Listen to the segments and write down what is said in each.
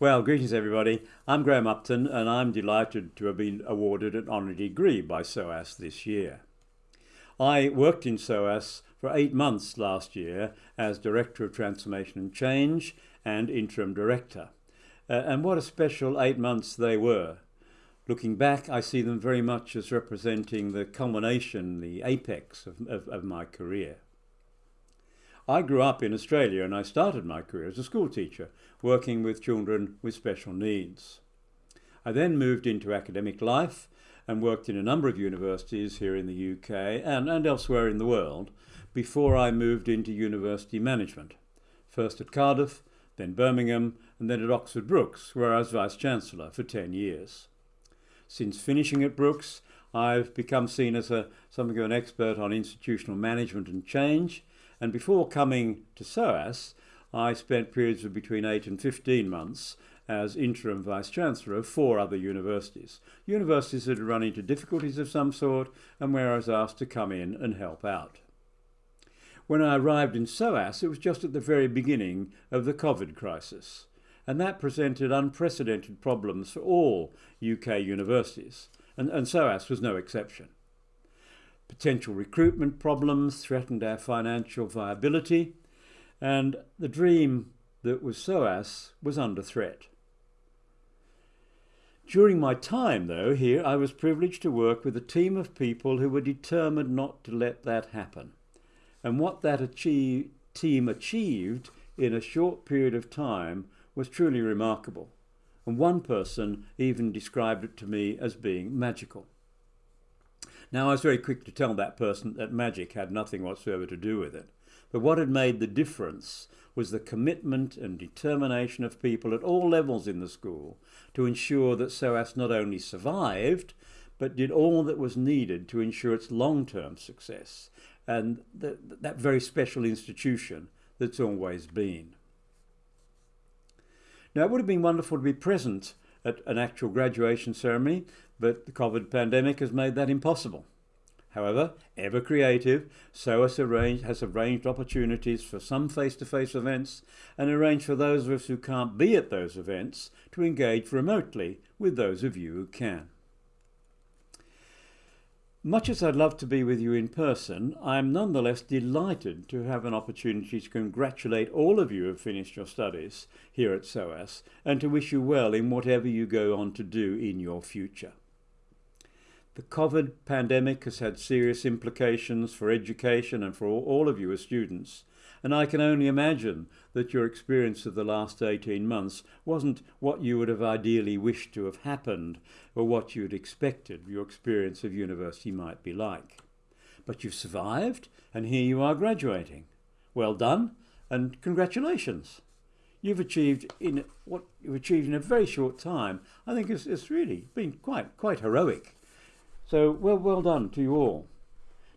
Well, greetings everybody. I'm Graham Upton and I'm delighted to have been awarded an honorary degree by SOAS this year. I worked in SOAS for eight months last year as Director of Transformation and Change and Interim Director. Uh, and what a special eight months they were. Looking back, I see them very much as representing the culmination, the apex of, of, of my career. I grew up in Australia and I started my career as a school teacher, working with children with special needs. I then moved into academic life and worked in a number of universities here in the UK and, and elsewhere in the world before I moved into university management, first at Cardiff, then Birmingham, and then at Oxford Brookes, where I was Vice-Chancellor for 10 years. Since finishing at Brookes, I've become seen as a, something of an expert on institutional management and change, and before coming to SOAS, I spent periods of between 8 and 15 months as interim vice-chancellor of four other universities. Universities that had run into difficulties of some sort and where I was asked to come in and help out. When I arrived in SOAS, it was just at the very beginning of the COVID crisis, and that presented unprecedented problems for all UK universities, and, and SOAS was no exception. Potential recruitment problems threatened our financial viability, and the dream that was SOAS was under threat. During my time, though, here, I was privileged to work with a team of people who were determined not to let that happen. And what that achieve, team achieved in a short period of time was truly remarkable. And one person even described it to me as being magical. Now, I was very quick to tell that person that magic had nothing whatsoever to do with it. But what had made the difference was the commitment and determination of people at all levels in the school to ensure that SOAS not only survived, but did all that was needed to ensure its long-term success and the, that very special institution that's always been. Now, it would have been wonderful to be present at an actual graduation ceremony, but the COVID pandemic has made that impossible. However, ever creative, SOAS arranged, has arranged opportunities for some face-to-face -face events and arranged for those of us who can't be at those events to engage remotely with those of you who can. Much as I'd love to be with you in person, I am nonetheless delighted to have an opportunity to congratulate all of you who have finished your studies here at SOAS and to wish you well in whatever you go on to do in your future. The COVID pandemic has had serious implications for education and for all of you as students, and I can only imagine that your experience of the last 18 months wasn't what you would have ideally wished to have happened or what you'd expected your experience of university might be like. But you've survived and here you are graduating. Well done and congratulations. You've achieved in what you've achieved in a very short time. I think it's, it's really been quite quite heroic. So well well done to you all.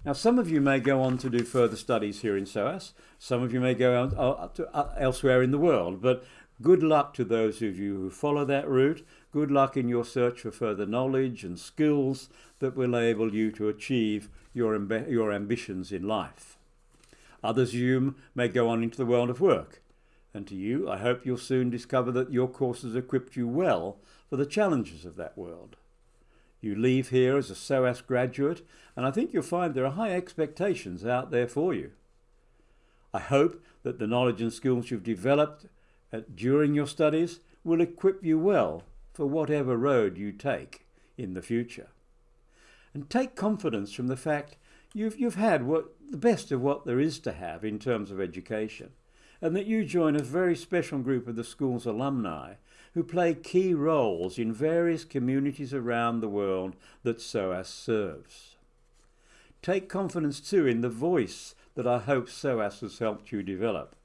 Now, some of you may go on to do further studies here in SOAS. Some of you may go out, uh, to, uh, elsewhere in the world. But good luck to those of you who follow that route. Good luck in your search for further knowledge and skills that will enable you to achieve your, amb your ambitions in life. Others of you may go on into the world of work. And to you, I hope you'll soon discover that your courses equipped you well for the challenges of that world. You leave here as a SOAS graduate, and I think you'll find there are high expectations out there for you. I hope that the knowledge and skills you've developed uh, during your studies will equip you well for whatever road you take in the future. And take confidence from the fact you've, you've had what, the best of what there is to have in terms of education, and that you join a very special group of the school's alumni who play key roles in various communities around the world that SOAS serves. Take confidence too in the voice that I hope SOAS has helped you develop.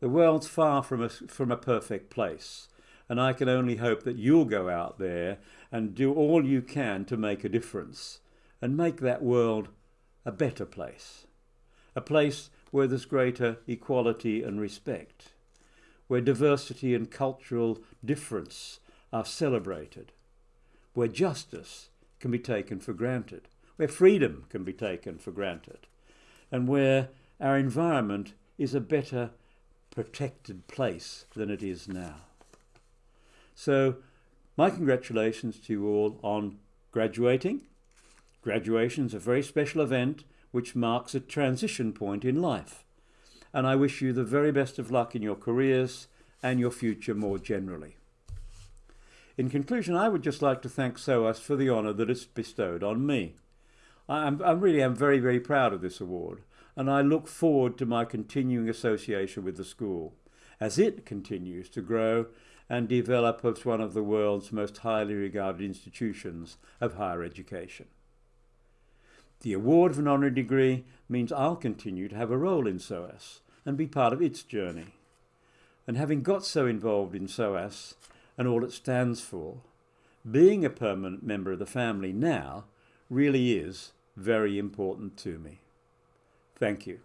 The world's far from a, from a perfect place, and I can only hope that you'll go out there and do all you can to make a difference and make that world a better place. A place where there's greater equality and respect where diversity and cultural difference are celebrated, where justice can be taken for granted, where freedom can be taken for granted, and where our environment is a better protected place than it is now. So, my congratulations to you all on graduating. Graduation is a very special event which marks a transition point in life. And I wish you the very best of luck in your careers and your future more generally. In conclusion, I would just like to thank SOAS for the honour that it's bestowed on me. I, am, I really am very, very proud of this award, and I look forward to my continuing association with the school as it continues to grow and develop as one of the world's most highly regarded institutions of higher education. The award of an honorary degree means I'll continue to have a role in SOAS and be part of its journey. And having got so involved in SOAS and all it stands for, being a permanent member of the family now really is very important to me. Thank you.